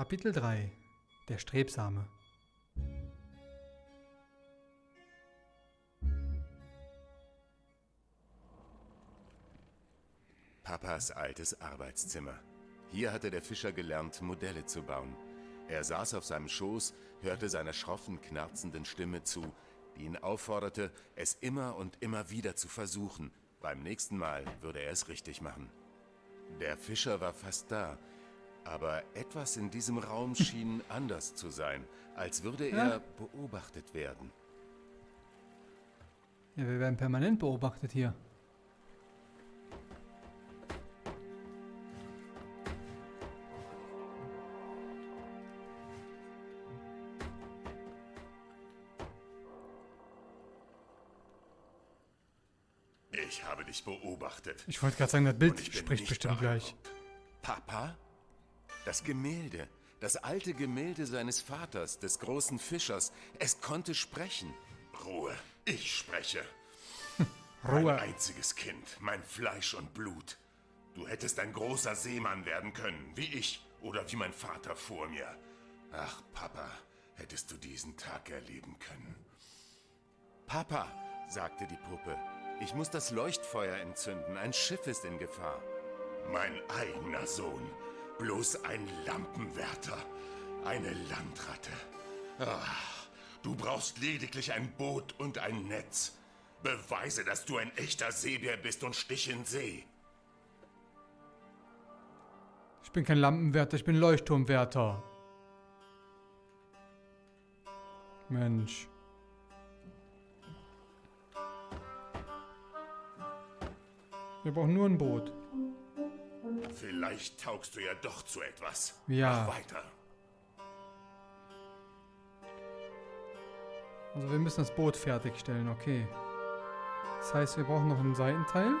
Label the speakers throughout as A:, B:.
A: Kapitel 3 Der Strebsame
B: Papas altes Arbeitszimmer. Hier hatte der Fischer gelernt, Modelle zu bauen. Er saß auf seinem Schoß, hörte seiner schroffen, knarzenden Stimme zu, die ihn aufforderte, es immer und immer wieder zu versuchen. Beim nächsten Mal würde er es richtig machen. Der Fischer war fast da, aber etwas in diesem Raum schien anders zu sein, als würde er
A: Ja.
B: beobachtet werden.
A: Ja, wir werden permanent beobachtet hier.
B: Ich habe dich beobachtet.
A: Ich wollte gerade sagen, das Bild spricht bestimmt gleich.
B: Papa? Das Gemälde, das alte Gemälde seines Vaters, des großen Fischers, es konnte sprechen. Ruhe, ich spreche. Mein
A: Ruhe.
B: einziges Kind, mein Fleisch und Blut. Du hättest ein großer Seemann werden können, wie ich oder wie mein Vater vor mir. Ach, Papa, hättest du diesen Tag erleben können. Papa, sagte die Puppe, ich muss das Leuchtfeuer entzünden, ein Schiff ist in Gefahr. Mein eigener Sohn, bloß ein Lampenwärter, eine Landratte. Ach, du brauchst lediglich ein Boot und ein Netz. Beweise, dass du ein echter Seebär bist und stich in See.
A: Ich bin kein Lampenwärter, ich bin Leuchtturmwärter. Mensch. Wir brauchen nur ein Boot.
B: Vielleicht taugst du ja doch zu etwas.
A: Ja.
B: Mach weiter.
A: Also wir müssen das Boot fertigstellen, okay. Das heißt, wir brauchen noch einen Seitenteil.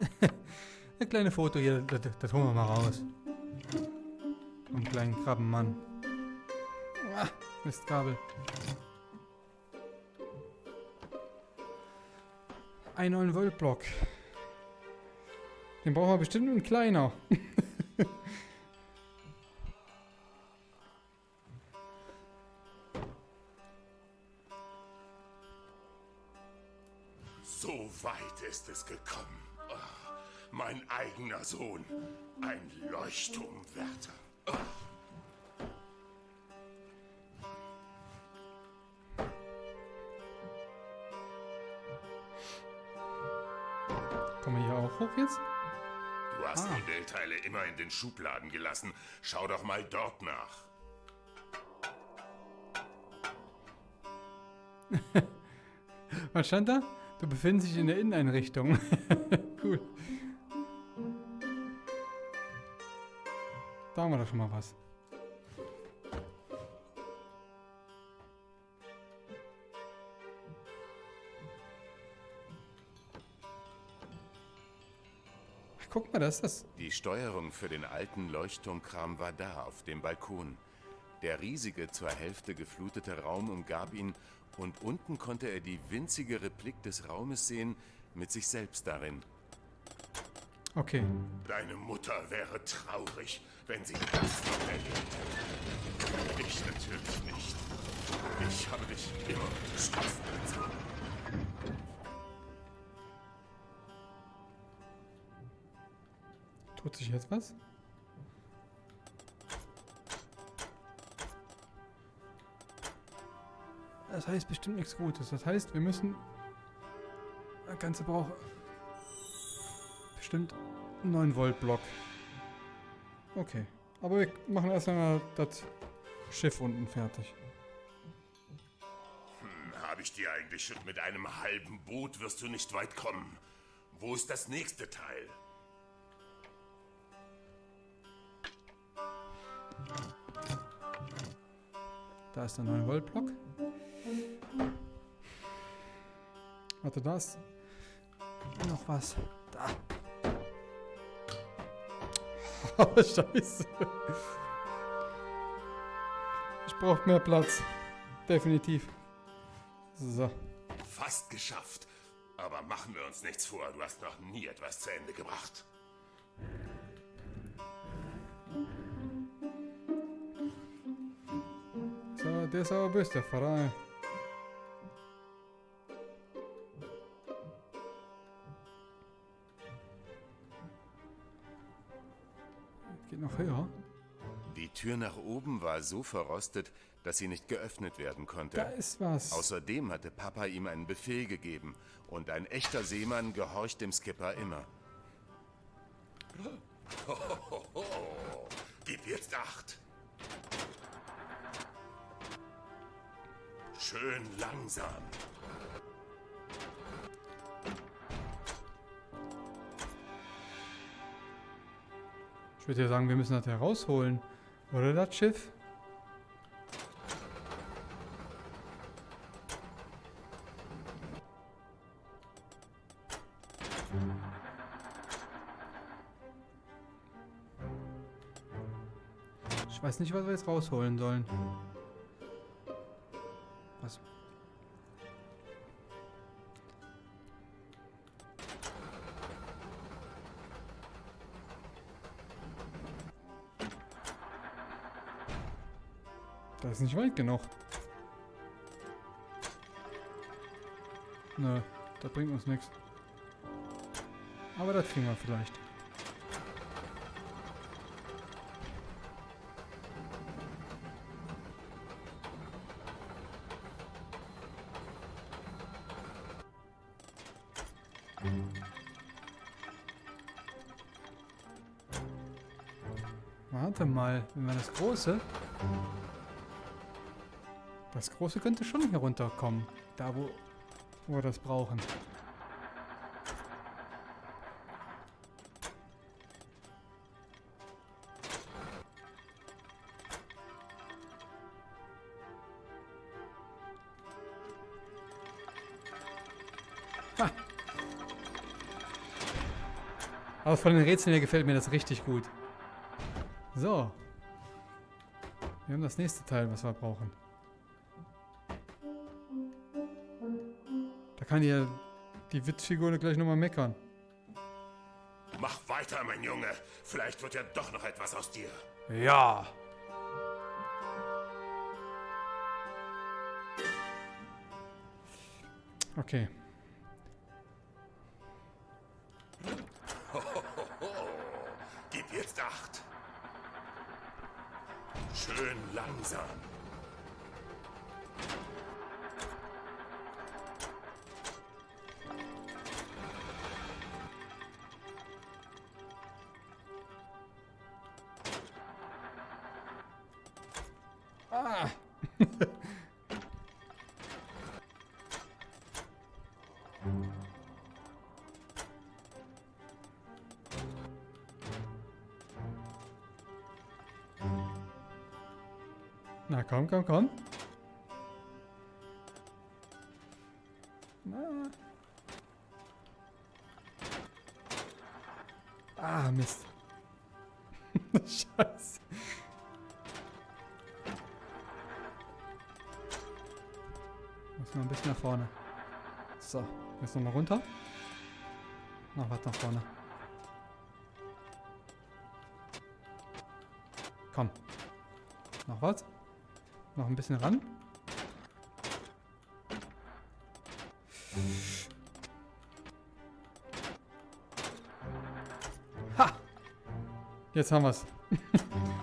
A: Ein kleines Foto hier, das, das- das holen wir mal raus. Vom kleinen Krabbenmann. Mistkabel. Ein 9 Volt Block. Den brauchen wir bestimmt einen kleiner.
B: So weit ist es gekommen. Ah, mein eigener Sohn, ein Leuchtturmwärter. Du hast
A: Ah.
B: Modellteile immer in den Schubladen gelassen. Schau doch mal dort nach.
A: Was stand da? Du befindest dich in der Inneneinrichtung. cool. Da haben wir doch schon mal was. Guck mal, da ist das.
B: Die Steuerung für den alten Leuchtturmkram war da auf dem Balkon. Der riesige, zur Hälfte geflutete Raum umgab ihn und unten konnte er die winzige Replik des Raumes sehen, mit sich selbst darin.
A: Okay.
B: Deine Mutter wäre traurig, wenn sie das noch erlebt. Ich natürlich nicht. Ich habe dich immer unterstützt.
A: Tut sich jetzt was? Das heißt bestimmt nichts Gutes. Das heißt, wir müssen... Das Ganze braucht... Bestimmt einen 9 Volt Block. Okay. Aber wir machen erst einmal das Schiff unten fertig.
B: Habe ich dir eigentlich schon mit einem halben Boot wirst du nicht weit kommen. Wo ist das nächste Teil?
A: Ist der 9 Volt. Warte, da ist noch was. Da. Oh, scheiße. Ich brauche mehr Platz. Definitiv. So.
B: Fast geschafft. Aber machen wir uns nichts vor, du hast noch nie etwas zu Ende gebracht.
A: Der ist aber böse, der Pfarrer. Geht noch höher.
B: Die Tür nach oben war so verrostet, dass sie nicht geöffnet werden konnte.
A: Da ist was.
B: Außerdem hatte Papa ihm einen Befehl gegeben und ein echter Seemann gehorcht dem Skipper immer. Gib jetzt acht. Schön langsam.
A: Ich würde ja sagen, wir müssen das herausholen. Oder das Schiff? Ich weiß nicht, was wir jetzt rausholen sollen. Das ist nicht weit genug. Nö, das bringt uns nichts. Aber das kriegen wir vielleicht. Warte mal, wenn wir das große... Das große könnte schon hier runterkommen. Da, wo, wo wir das brauchen. Ha. Aber von den Rätseln her gefällt mir das richtig gut. So. Wir haben das nächste Teil, was wir brauchen. Kann ja die Witzfigur gleich nochmal meckern.
B: Mach weiter, mein Junge. Vielleicht wird ja doch noch etwas aus dir.
A: Ja. Okay.
B: Gib jetzt acht. Schön langsam.
A: Komm, komm, komm. Ah, Mist. Scheiße. Muss noch ein bisschen nach vorne. So, jetzt nochmal runter. Noch was nach vorne. Komm. Noch was? Noch ein bisschen ran. Ha! Jetzt haben wir's.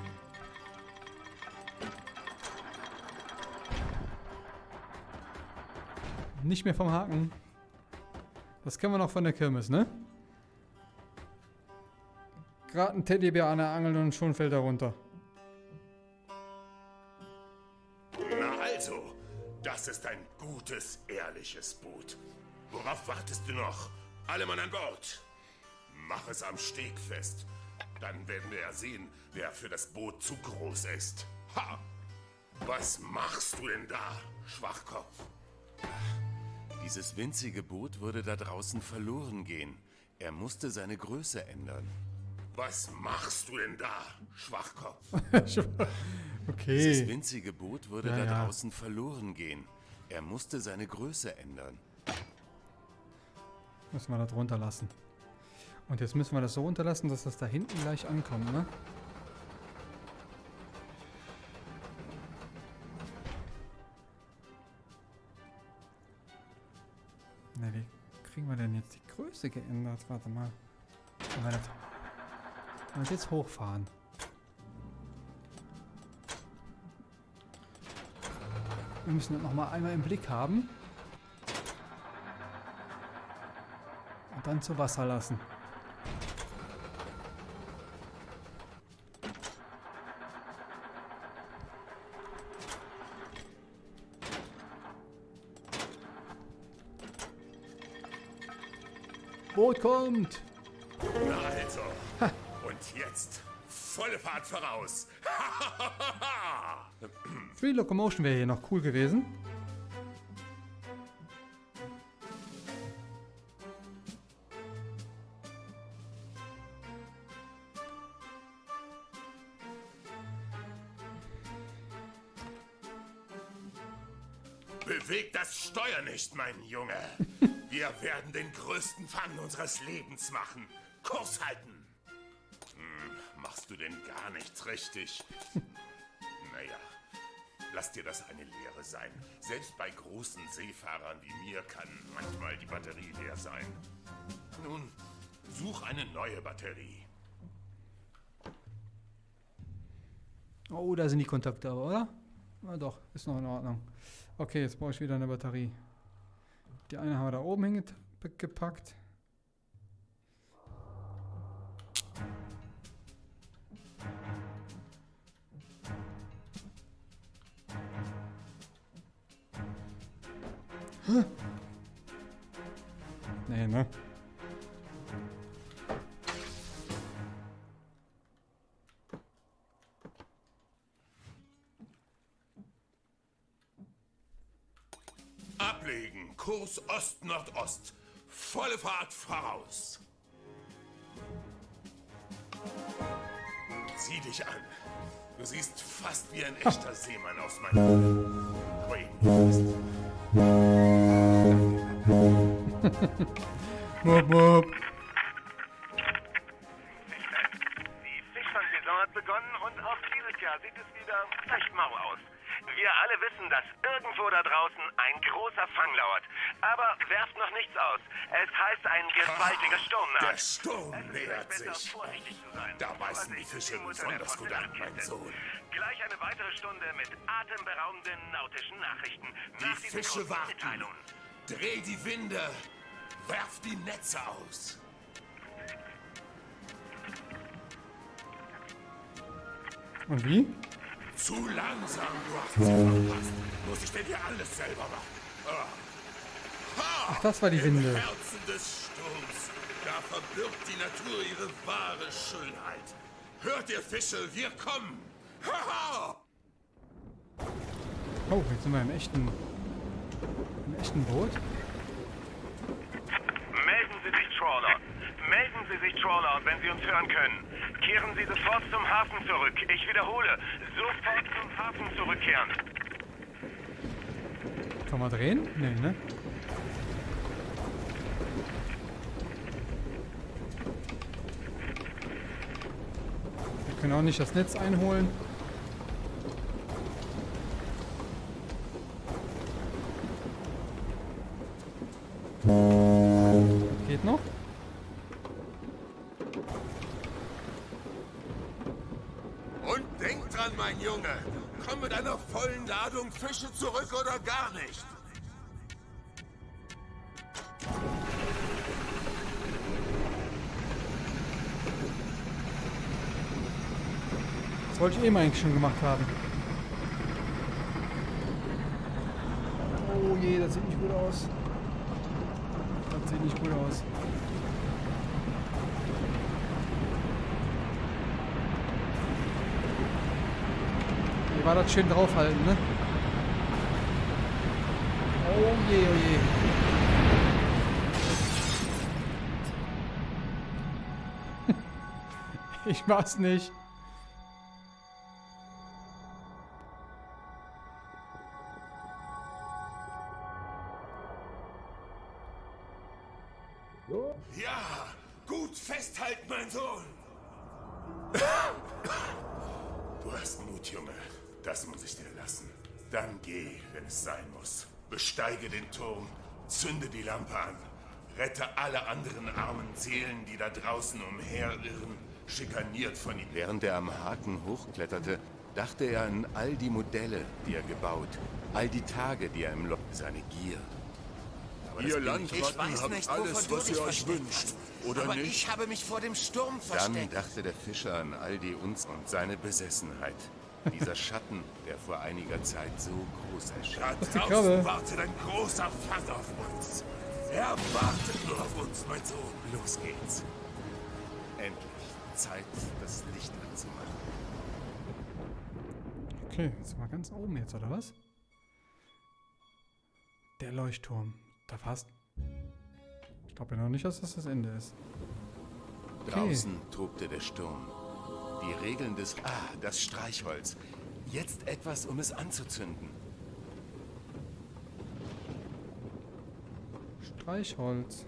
A: Nicht mehr vom Haken. Das kennen wir noch von der Kirmes, ne? Gerade ein Teddybär an der Angel und schon fällt er runter.
B: Wartest du noch? Alle Mann an Bord. Mach es am Steg fest. Dann werden wir ja sehen, wer für das Boot zu groß ist. Ha! Was machst du denn da, Schwachkopf? Dieses winzige Boot würde da draußen verloren gehen. Er musste seine Größe ändern. Was machst du denn da, Schwachkopf? Dieses
A: okay.
B: winzige Boot würde
A: Ja,
B: da
A: ja.
B: draußen verloren gehen. Er musste seine Größe ändern.
A: Müssen wir da drunter lassen. Und jetzt müssen wir das so runterlassen, dass das da hinten gleich ankommt, ne? Na, wie kriegen wir denn jetzt die Größe geändert? Warte mal. Wenn wir das, wenn wir das jetzt hochfahren. Wir müssen das nochmal einmal im Blick haben. Und dann zu Wasser lassen. Boot kommt!
B: Na also. Und jetzt volle Fahrt voraus.
A: Free Locomotion wäre hier noch cool gewesen.
B: Steuer nicht, mein Junge. Wir werden den größten Fang unseres Lebens machen. Kurs halten. Hm, machst du denn gar nichts richtig? naja, lass dir das eine Lehre sein. Selbst bei großen Seefahrern wie mir kann manchmal die Batterie leer sein. Nun, such eine neue Batterie.
A: Oh, da sind die Kontakte aber, oder? Na doch, ist noch in Ordnung. Okay, jetzt brauche ich wieder eine Batterie. Die eine haben wir da oben hingepackt. Hä? Nee, ne?
B: Kurs Ost-Nordost. Volle Fahrt voraus. Sieh dich an. Du siehst fast wie ein echter Seemann aus meinem Wayne
A: Wupp, wupp.
C: Sturm Es
B: nähert sich. Da beißen die Fische besonders
C: der
B: gut an, mein. Sohn.
C: Gleich eine weitere Stunde mit atemberaubenden nautischen Nachrichten.
B: Die
C: Nach
B: Fische warten. Dreh die Winde. Werf die Netze aus.
A: Und wie?
B: Zu langsam, du hast sie verpasst. Muss ich denn hier alles selber machen? Ah. Ha!
A: Ach, das war die Winde.
B: Im Herzen des Sturms. Da verbirgt die Natur ihre wahre Schönheit. Hört ihr Fische, wir kommen. Haha!
A: Oh, jetzt sind wir im echten, im echten Boot.
C: Melden Sie sich, Trawler. Melden Sie sich, Trawler, wenn Sie uns hören können. Kehren Sie sofort zum Hafen zurück. Ich wiederhole, sofort zum Hafen zurückkehren.
A: Kann man drehen? Nee, ne? Können auch nicht das Netz einholen. Geht noch?
B: Und denk dran, mein Junge. Komm mit einer vollen Ladung Fische zurück oder gar nicht.
A: Wollte ich eben eigentlich schon gemacht haben. Oh je, das sieht nicht gut aus. Das sieht nicht gut aus. Hier war das schön draufhalten, ne? Oh je, oh je. ich mach's nicht.
D: Halt, mein Sohn! Du hast Mut, Junge. Das muss ich dir lassen. Dann geh, wenn es sein muss. Besteige den Turm, zünde die Lampe an. Rette alle anderen armen Seelen, die da draußen umherirren, schikaniert von ihm. Während er am Haken hochkletterte, dachte er an all die Modelle, die er gebaut, all die Tage, die er im Loch, seine Gier.
B: Aber ihr Landratten habt nicht, alles, was ihr euch wünscht, oder
E: Aber
B: nicht?
E: ich habe mich vor dem Sturm
D: Dann
E: versteckt.
D: dachte der Fischer an all die uns und seine Besessenheit. Dieser Schatten, der vor einiger Zeit so groß erschien.
A: die Krabbe.
B: wartet ein großer Fang auf uns. Er wartet nur auf uns, mein Sohn.
D: Los geht's. Endlich. Zeit, das Licht anzumachen.
A: Okay, sind wir ganz oben jetzt, oder was? Der Leuchtturm. Da fast. Ich glaube ja noch nicht, dass das das Ende ist.
D: Draußen tobte der Sturm. Die Regeln des... Ah, das Streichholz. Jetzt etwas, um es anzuzünden.
A: Streichholz.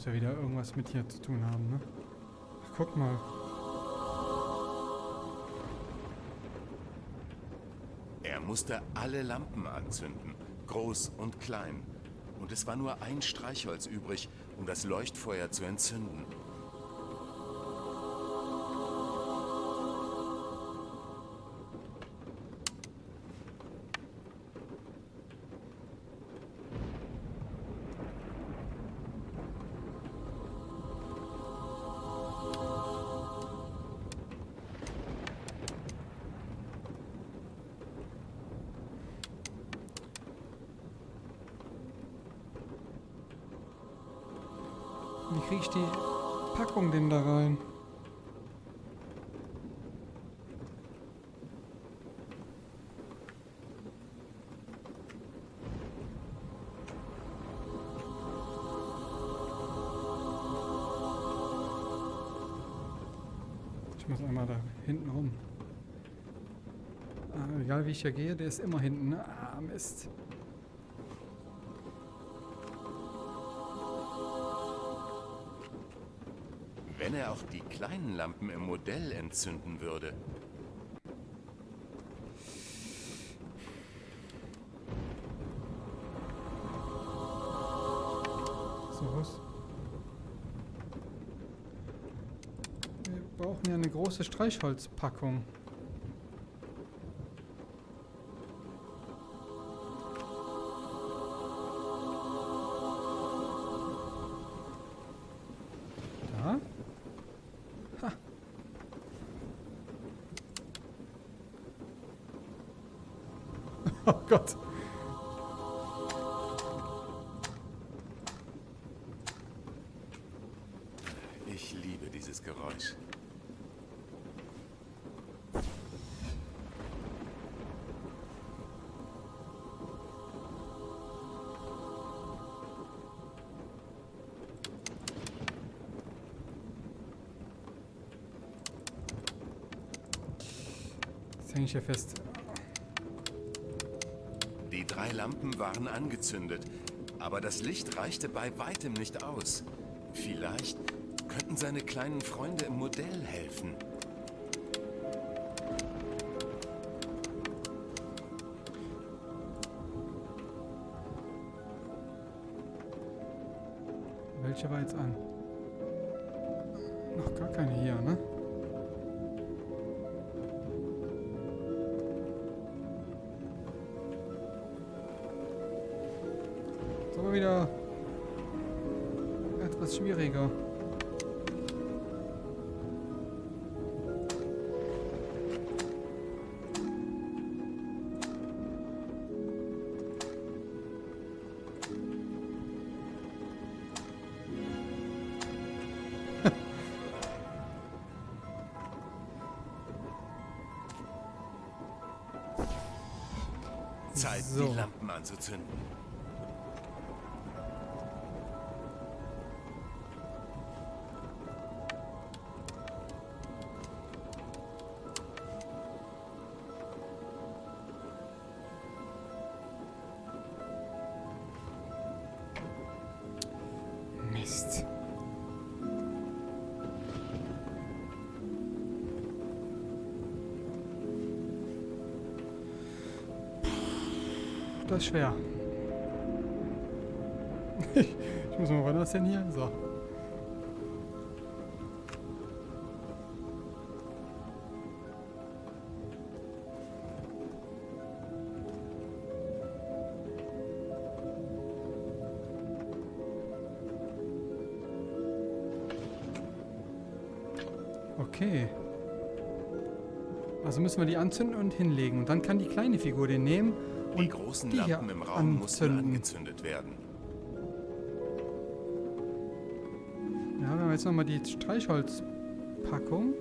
A: Muss ja wieder irgendwas mit hier zu tun haben, ne? Guck mal.
D: Er musste alle Lampen anzünden, groß und klein. Und es war nur ein Streichholz übrig, um das Leuchtfeuer zu entzünden.
A: Kriege ich die Packung denn da rein? Ich muss einmal da hinten rum. Ah, egal wie ich hier gehe, der ist immer hinten. ne? Ah, Mist.
D: Auch die kleinen Lampen im Modell entzünden würde.
A: So was. Wir brauchen ja eine große Streichholzpackung. Jetzt hänge ich hier fest.
D: Die drei Lampen waren angezündet, aber das Licht reichte bei weitem nicht aus. Vielleicht könnten seine kleinen Freunde im Modell helfen.
A: Welche war jetzt an? Noch gar keine hier, ne? schwieriger.
B: Zeit,
A: so.
B: die Lampen anzuzünden.
A: Das ist schwer. ich muss mal, wann was denn hier? So. Okay. Also müssen wir die anzünden und hinlegen. Und dann kann die kleine Figur den nehmen
B: Die großen
A: die
B: Lampen im Raum mussten
A: anzünden.
B: angezündet werden.
A: Ja, wir haben jetzt nochmal die Streichholzpackung.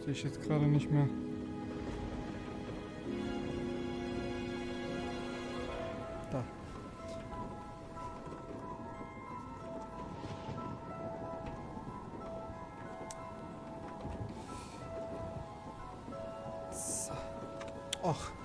A: Sehe ich jetzt gerade nicht mehr. Da. So. Och.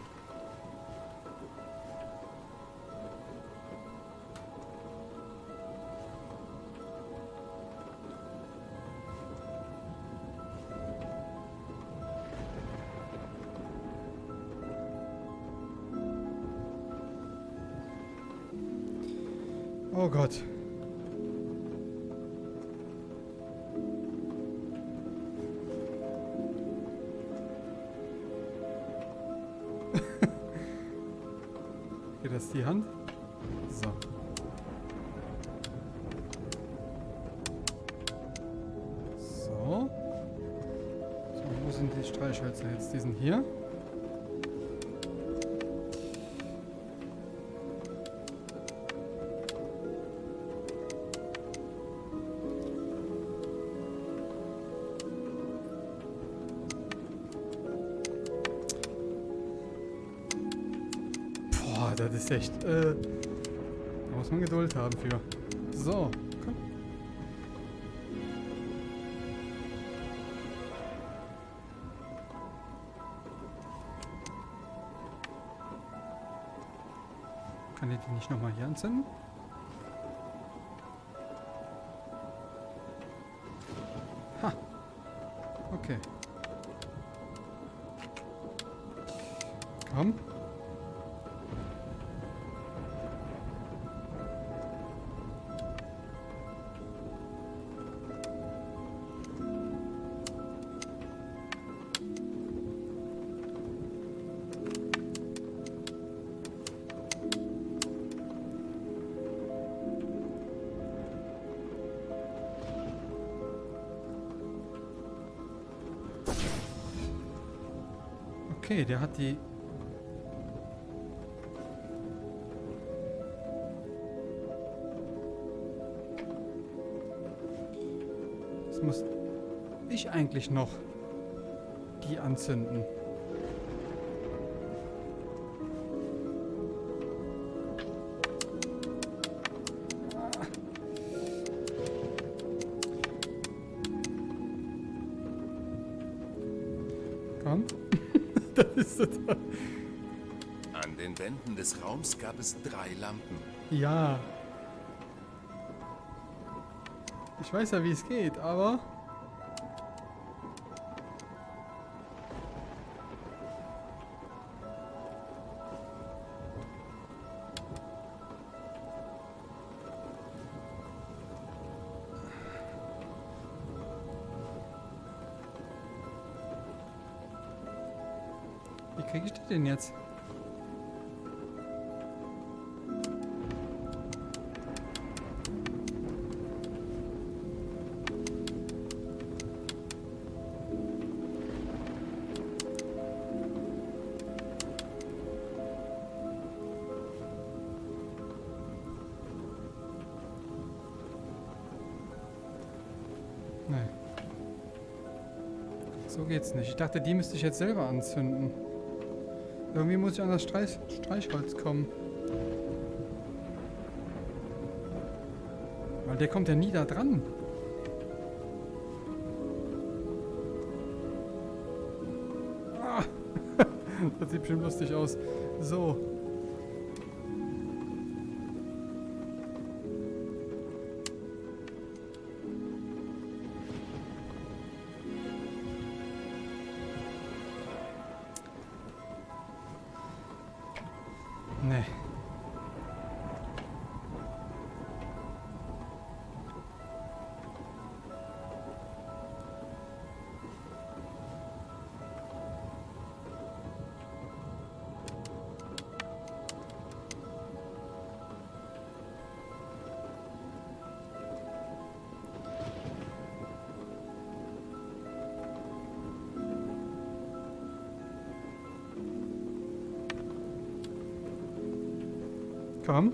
A: Oh Gott. Geht das die Hand? So. So. So, wo sind die Streichhölzer jetzt? Die sind hier. Das ist echt. Äh, da muss man Geduld haben für. So, komm. Kann ich die nicht nochmal hier anzünden? Okay, der hat die. Jetzt muss ich eigentlich noch die anzünden.
B: An den Wänden des Raums gab es drei Lampen.
A: Ja. Ich weiß ja, wie es geht, aber. Denn jetzt? Nein. So geht's nicht. Ich dachte, die müsste ich jetzt selber anzünden. Irgendwie muss ich an das Streich Streichholz kommen. Weil der kommt ja nie da dran. Ah. das sieht bestimmt lustig aus. So. Komm.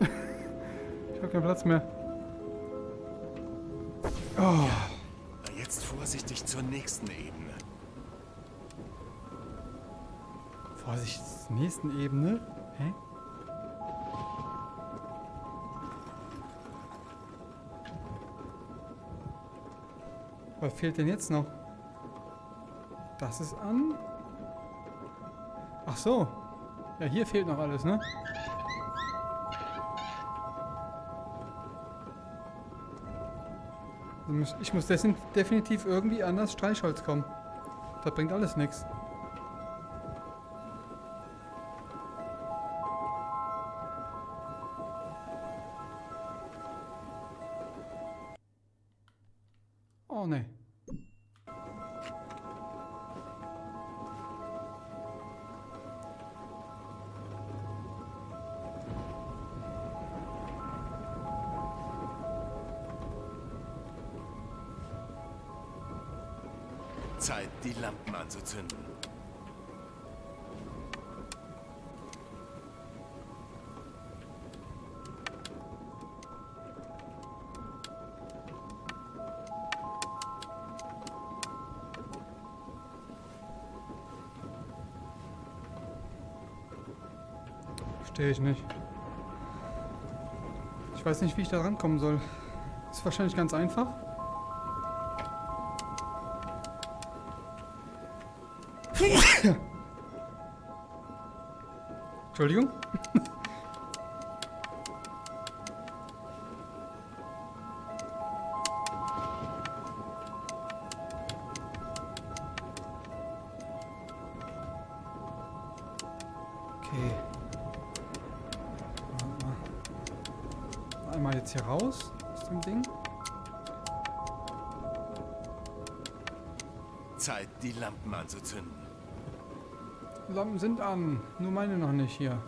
A: ich habe keinen Platz mehr. Oh.
B: Jetzt vorsichtig zur nächsten Ebene.
A: Vorsicht, zur nächsten Ebene. Hä? Was fehlt denn jetzt noch? Das ist an. So. Ja, hier fehlt noch alles, ne? Also Ich muss definitiv irgendwie an das Streichholz kommen. Das bringt alles nichts.
B: Anzuzünden.
A: Verstehe ich nicht. Ich weiß nicht, wie ich da rankommen soll. Ist wahrscheinlich ganz einfach. Entschuldigung. An, nur meine noch nicht hier.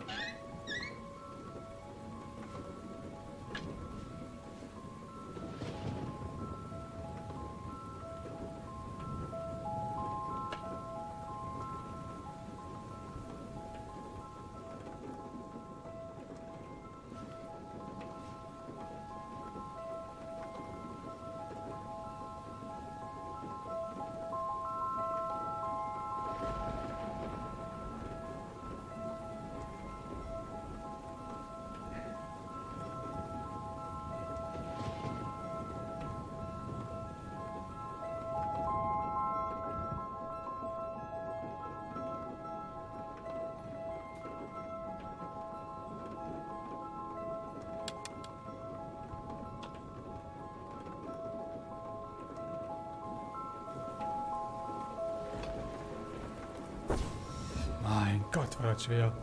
A: Gott, war das schwer.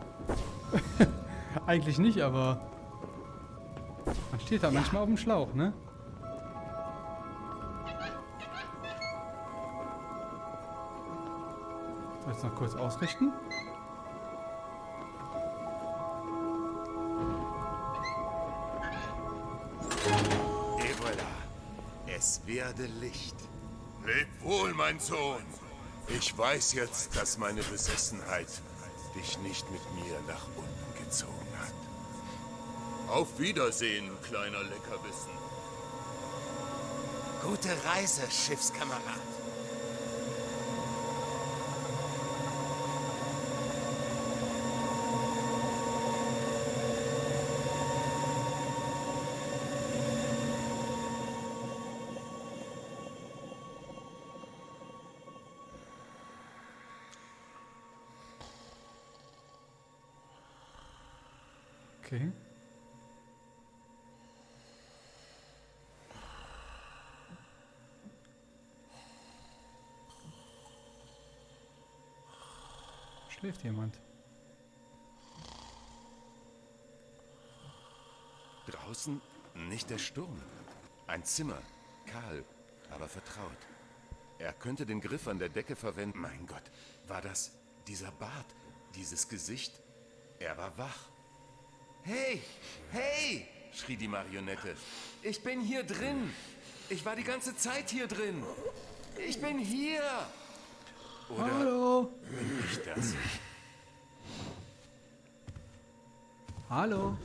A: Eigentlich nicht, aber man steht da manchmal auf dem Schlauch, ne? Jetzt noch kurz ausrichten?
B: Es werde Licht. Leb wohl, mein Sohn. Ich weiß jetzt, dass meine Besessenheit dich nicht mit mir nach unten gezogen hat. Auf Wiedersehen, kleiner Leckerbissen.
C: Gute Reise, Schiffskamerad.
A: Okay. Schläft jemand?
D: Draußen nicht der Sturm. Ein Zimmer, kahl, aber vertraut. Er könnte den Griff an der Decke verwenden. Mein Gott, war das dieser Bart, dieses Gesicht? Er war wach. Hey, hey, schrie die Marionette. Ich bin hier drin. Ich war die ganze Zeit hier drin. Ich bin hier. Oder
A: Hallo?
D: Das?
A: Hallo?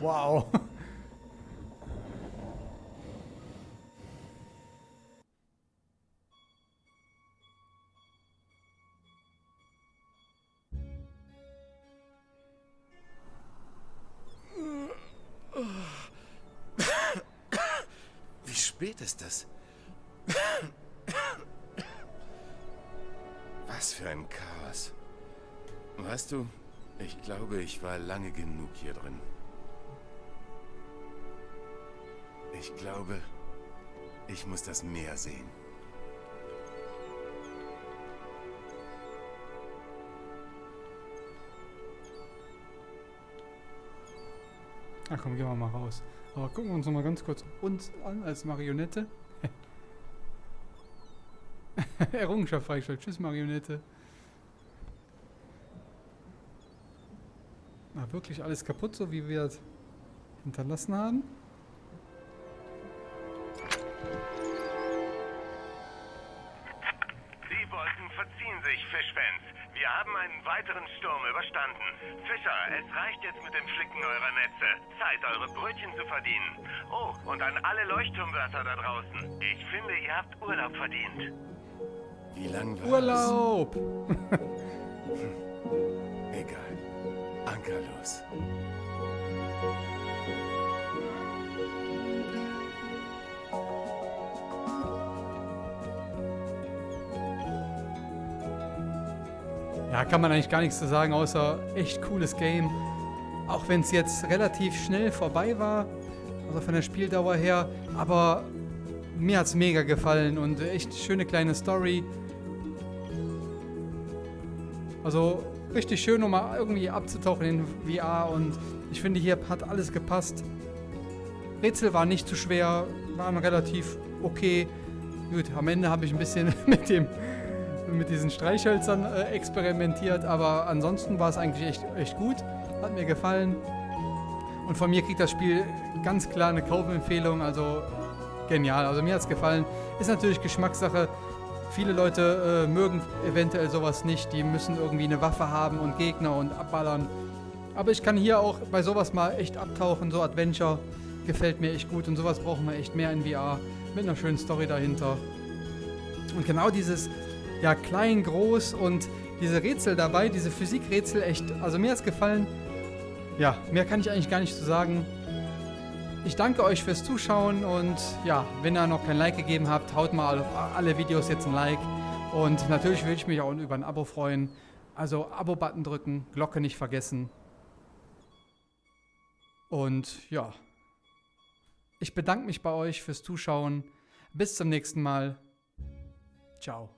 A: Wow.
D: Wie spät ist es? Weißt du, ich glaube, ich war lange genug hier drin. Ich glaube, ich muss das Meer sehen.
A: Ach komm, gehen wir mal raus. Aber gucken wir uns noch mal ganz kurz uns an als Marionette. Errungenschaft freigestellt. Tschüss, Marionette. Wirklich alles kaputt, so wie wir es hinterlassen haben?
C: Die Wolken verziehen sich, Fischfans. Wir haben einen weiteren Sturm überstanden. Fischer, es reicht jetzt mit dem Flicken eurer Netze. Zeit, eure Brötchen zu verdienen. Oh, und an alle Leuchtturmwärter da draußen. Ich finde, ihr habt Urlaub verdient.
D: Wie lang war
A: Urlaub!
D: Anker.
A: Ja, kann man eigentlich gar nichts zu sagen, außer echt cooles Game. Auch wenn es jetzt relativ schnell vorbei war, also von der Spieldauer her. Aber mir hat es mega gefallen und echt schöne kleine Story. Also richtig schön, um mal irgendwie abzutauchen in VR und ich finde, hier hat alles gepasst. Rätsel waren nicht zu schwer, waren relativ okay. Gut, am Ende habe ich ein bisschen mit dem mit diesen Streichhölzern äh, experimentiert, aber ansonsten war es eigentlich echt, echt gut. Hat mir gefallen. Und von mir kriegt das Spiel ganz klar eine Kaufempfehlung, also genial. Also mir hat es gefallen. Ist natürlich Geschmackssache. Viele Leute äh, mögen eventuell sowas nicht. Die müssen irgendwie eine Waffe haben und Gegner und abballern. Aber ich kann hier auch bei sowas mal echt abtauchen. So Adventure gefällt mir echt gut. Und sowas brauchen wir echt mehr in VR. Mit einer schönen Story dahinter. Und genau dieses, ja, klein, groß und diese Rätsel dabei, diese Physikrätsel, echt, also mir hat's gefallen. Ja, mehr kann ich eigentlich gar nicht zu sagen. Ich danke euch fürs Zuschauen und ja, wenn ihr noch kein Like gegeben habt, haut mal auf alle Videos jetzt ein Like. Und natürlich würde ich mich auch über ein Abo freuen. Also Abo-Button drücken, Glocke nicht vergessen. Und ja, ich bedanke mich bei euch fürs Zuschauen. Bis zum nächsten Mal. Ciao.